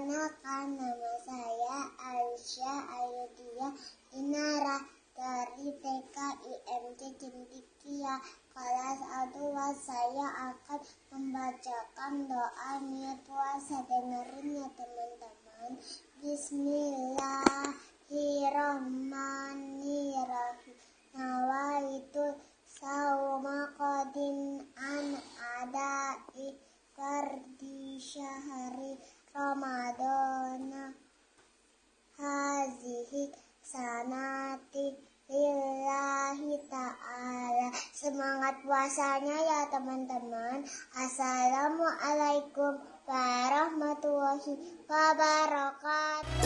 Perkenalkan nama saya Aisyah Ayudia Inara dari TK IMT Cendikia kelas A2 saya akan membacakan doa niat puasa dengerin ya teman-teman. Bismillahirrahmanirrahim. Nawaitu sawma qadin an adai di syahri. Ramadana. Hazihi sanati lillahi ta'ala. Semangat puasanya ya teman-teman. Assalamualaikum warahmatullahi wabarakatuh